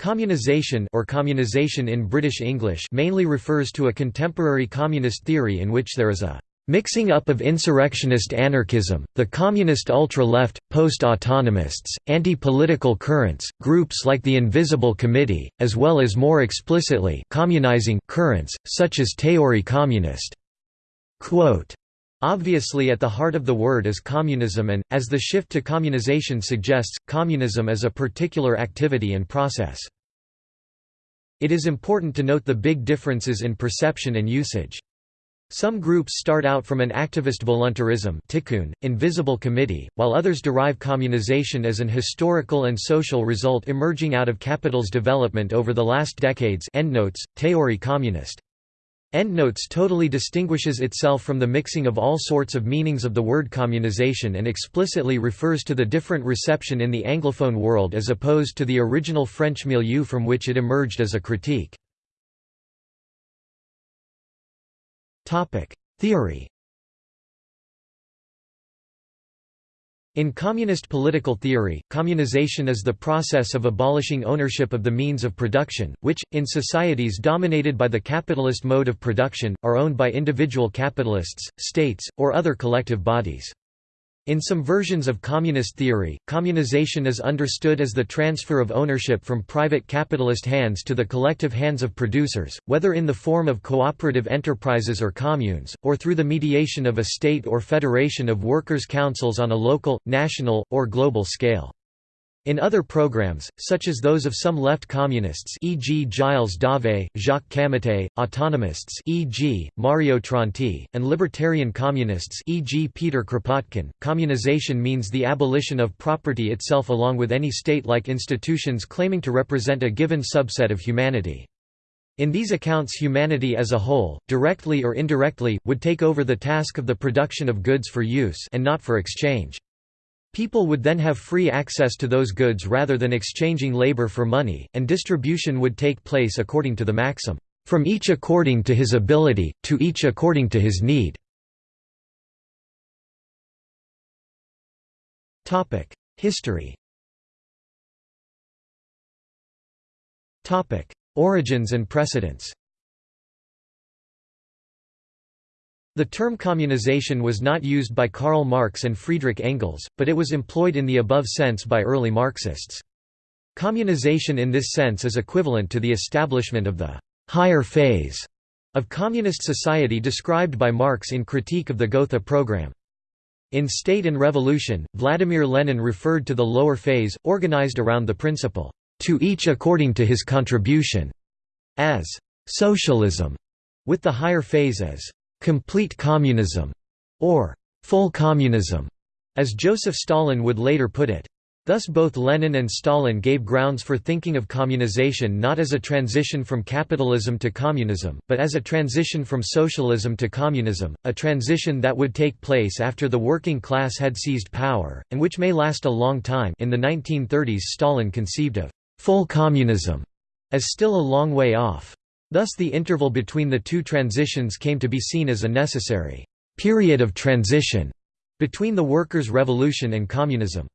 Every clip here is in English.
Communization or communization in British English mainly refers to a contemporary communist theory in which there is a mixing up of insurrectionist anarchism, the communist ultra-left, post-autonomists, anti-political currents, groups like the Invisible Committee, as well as more explicitly communizing currents, such as Théorie communiste. Quote, Obviously at the heart of the word is communism and, as the shift to communization suggests, communism is a particular activity and process. It is important to note the big differences in perception and usage. Some groups start out from an activist voluntarism Tiqqun, invisible committee, while others derive communization as an historical and social result emerging out of capital's development over the last decades endnotes, Théorie communiste. Endnotes totally distinguishes itself from the mixing of all sorts of meanings of the word communization and explicitly refers to the different reception in the Anglophone world as opposed to the original French milieu from which it emerged as a critique. Theory In communist political theory, communization is the process of abolishing ownership of the means of production, which, in societies dominated by the capitalist mode of production, are owned by individual capitalists, states, or other collective bodies. In some versions of communist theory, communization is understood as the transfer of ownership from private capitalist hands to the collective hands of producers, whether in the form of cooperative enterprises or communes, or through the mediation of a state or federation of workers' councils on a local, national, or global scale. In other programs, such as those of some left communists e.g. Gilles Dauvé, Jacques Camatte, autonomists e.g., Mario Tronti, and libertarian communists e.g. Peter Kropotkin, communization means the abolition of property itself along with any state-like institutions claiming to represent a given subset of humanity. In these accounts humanity as a whole, directly or indirectly, would take over the task of the production of goods for use and not for exchange. People would then have free access to those goods rather than exchanging labor for money, and distribution would take place according to the maxim, "...from each according to his ability, to each according to his need." History Origins and precedents The term communization was not used by Karl Marx and Friedrich Engels, but it was employed in the above sense by early Marxists. Communization in this sense is equivalent to the establishment of the «higher phase» of communist society described by Marx in Critique of the Gotha program. In State and Revolution, Vladimir Lenin referred to the lower phase, organized around the principle, "...to each according to his contribution", as «socialism», with the higher phase as complete communism, or full communism, as Joseph Stalin would later put it. Thus both Lenin and Stalin gave grounds for thinking of communization not as a transition from capitalism to communism, but as a transition from socialism to communism, a transition that would take place after the working class had seized power, and which may last a long time in the 1930s Stalin conceived of «full communism» as still a long way off. Thus the interval between the two transitions came to be seen as a necessary period of transition between the workers' revolution and communism.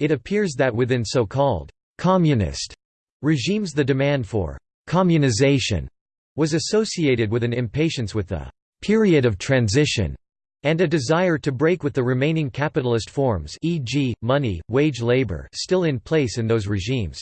It appears that within so-called communist regimes the demand for communization was associated with an impatience with the period of transition and a desire to break with the remaining capitalist forms e.g., money, wage labor still in place in those regimes.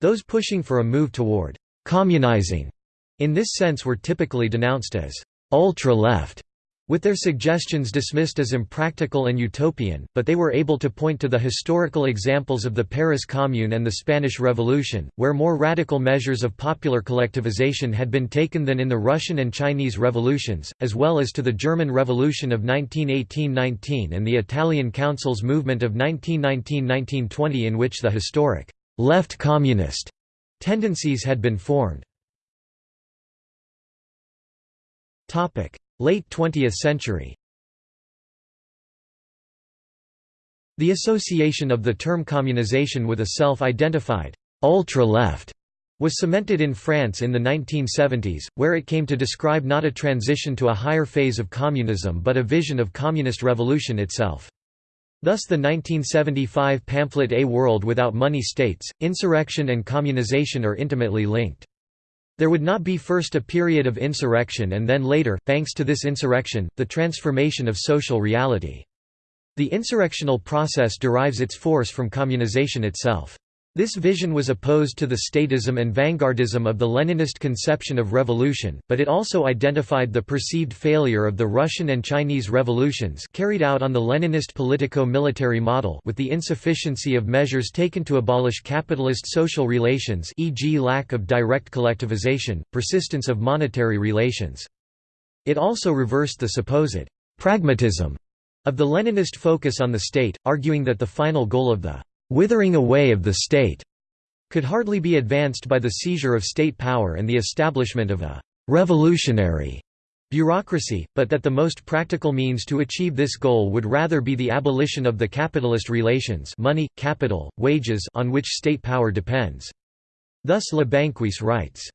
Those pushing for a move toward Communizing, in this sense were typically denounced as ultra-left, with their suggestions dismissed as impractical and utopian, but they were able to point to the historical examples of the Paris Commune and the Spanish Revolution, where more radical measures of popular collectivization had been taken than in the Russian and Chinese revolutions, as well as to the German Revolution of 1918–19 and the Italian Council's movement of 1919–1920 in which the historic left communist Tendencies had been formed. Late 20th century The association of the term communization with a self-identified ultra-left was cemented in France in the 1970s, where it came to describe not a transition to a higher phase of communism but a vision of communist revolution itself. Thus the 1975 pamphlet A World Without Money states, insurrection and communization are intimately linked. There would not be first a period of insurrection and then later, thanks to this insurrection, the transformation of social reality. The insurrectional process derives its force from communization itself. This vision was opposed to the statism and vanguardism of the Leninist conception of revolution, but it also identified the perceived failure of the Russian and Chinese revolutions carried out on the Leninist politico-military model with the insufficiency of measures taken to abolish capitalist social relations e.g. lack of direct collectivization, persistence of monetary relations. It also reversed the supposed «pragmatism» of the Leninist focus on the state, arguing that the final goal of the withering away of the state could hardly be advanced by the seizure of state power and the establishment of a revolutionary bureaucracy, but that the most practical means to achieve this goal would rather be the abolition of the capitalist relations money, capital, wages on which state power depends. Thus Le Banquis writes,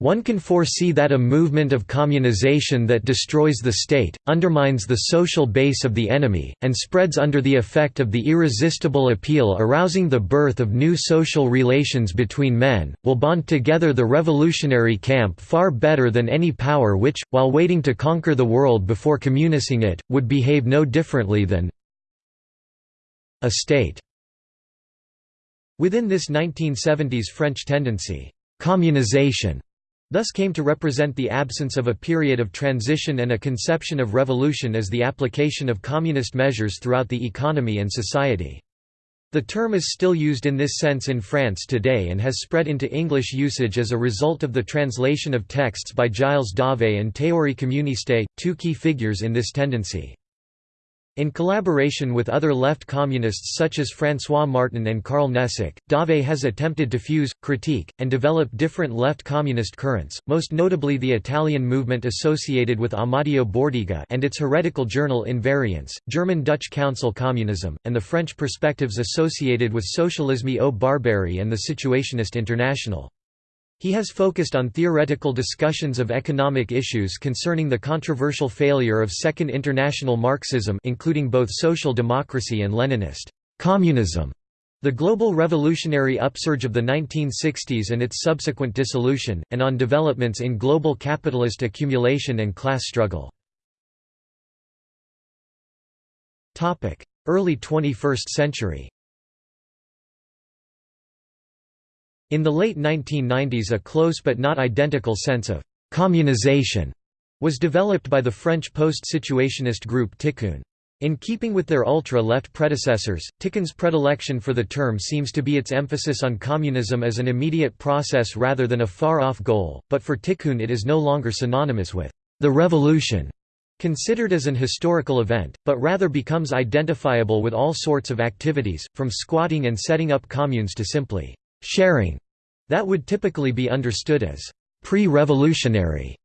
one can foresee that a movement of communization that destroys the state, undermines the social base of the enemy, and spreads under the effect of the irresistible appeal arousing the birth of new social relations between men, will bond together the revolutionary camp far better than any power which, while waiting to conquer the world before communizing it, would behave no differently than a state. Within this 1970s French tendency, communization thus came to represent the absence of a period of transition and a conception of revolution as the application of communist measures throughout the economy and society. The term is still used in this sense in France today and has spread into English usage as a result of the translation of texts by Gilles Dauvé and Théorie communiste, two key figures in this tendency. In collaboration with other left communists such as François Martin and Karl Nesic, Dauvé has attempted to fuse, critique, and develop different left communist currents, most notably the Italian movement associated with Amadeo Bordiga and its heretical journal Invariance, German-Dutch Council Communism, and the French perspectives associated with Socialisme ou Barbarie and the Situationist International. He has focused on theoretical discussions of economic issues concerning the controversial failure of Second International Marxism including both social democracy and Leninist communism, the global revolutionary upsurge of the 1960s and its subsequent dissolution, and on developments in global capitalist accumulation and class struggle. Early 21st century In the late 1990s a close but not identical sense of «communization» was developed by the French post-situationist group Tiqqun. In keeping with their ultra-left predecessors, Tiqqun's predilection for the term seems to be its emphasis on communism as an immediate process rather than a far-off goal, but for Tiqqun it is no longer synonymous with «the revolution» considered as an historical event, but rather becomes identifiable with all sorts of activities, from squatting and setting up communes to simply sharing that would typically be understood as pre-revolutionary.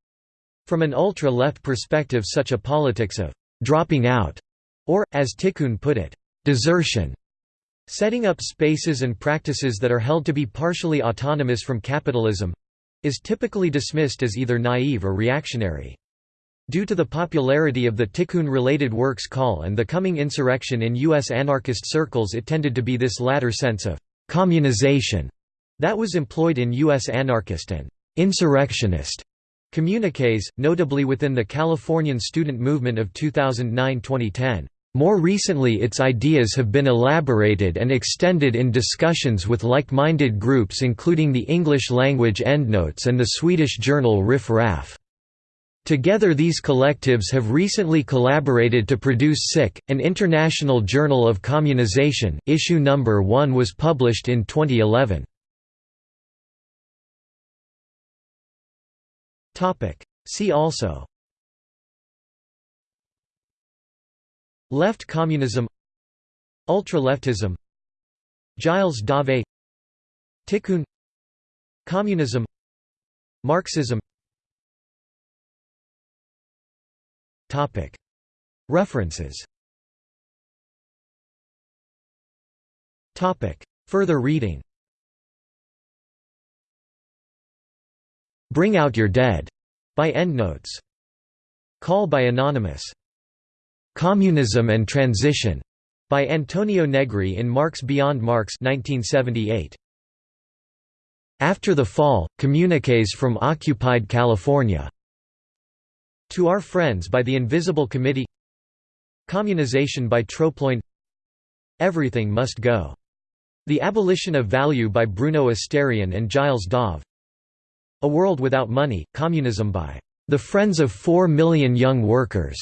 From an ultra-left perspective such a politics of «dropping out» or, as Tiqqun put it, «desertion» setting up spaces and practices that are held to be partially autonomous from capitalism—is typically dismissed as either naive or reactionary. Due to the popularity of the Tiqqun-related works Call and the coming insurrection in U.S. anarchist circles it tended to be this latter sense of communization that was employed in U.S. anarchist and insurrectionist communiques, notably within the Californian student movement of 2009–2010. More recently its ideas have been elaborated and extended in discussions with like-minded groups including the English-language Endnotes and the Swedish journal Riff Raff. Together these collectives have recently collaborated to produce SIC, an international journal of communization. Issue number 1 was published in 2011. Topic: See also. Left communism. Ultra-leftism. Gilles Dauvé Tiqqun. Communism. Marxism References Further reading Bring Out Your Dead, by Endnotes. Call by Anonymous. Communism and Transition, By Antonio Negri in Marx Beyond Marx 1978. After the Fall, Communiques from Occupied California. To Our Friends by the Invisible Committee Communization by Troploin Everything Must Go. The Abolition of Value by Bruno Astarian and Gilles Dauvé A World Without Money, Communism by The Friends of Four Million Young Workers